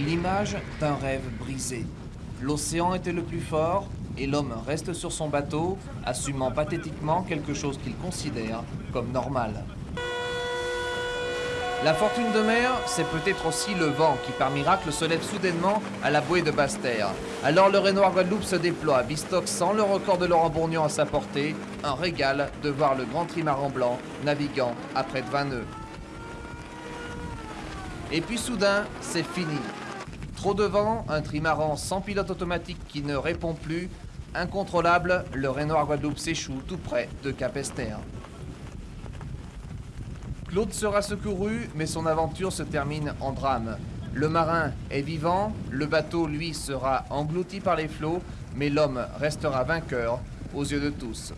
L'image d'un rêve brisé. L'océan était le plus fort et l'homme reste sur son bateau, assumant pathétiquement quelque chose qu'il considère comme normal. La fortune de mer, c'est peut-être aussi le vent qui par miracle se lève soudainement à la bouée de Basse-Terre. Alors le Renoir Guadeloupe se déploie, bistock sans le record de Laurent Bourgnon à sa portée, un régal de voir le grand trimaran blanc naviguant à près de 20 nœuds. Et puis soudain, c'est fini. Trop de vent, un trimaran sans pilote automatique qui ne répond plus, incontrôlable, le Renoir Guadeloupe s'échoue tout près de Cap-Esther. Claude sera secouru, mais son aventure se termine en drame. Le marin est vivant, le bateau, lui, sera englouti par les flots, mais l'homme restera vainqueur aux yeux de tous.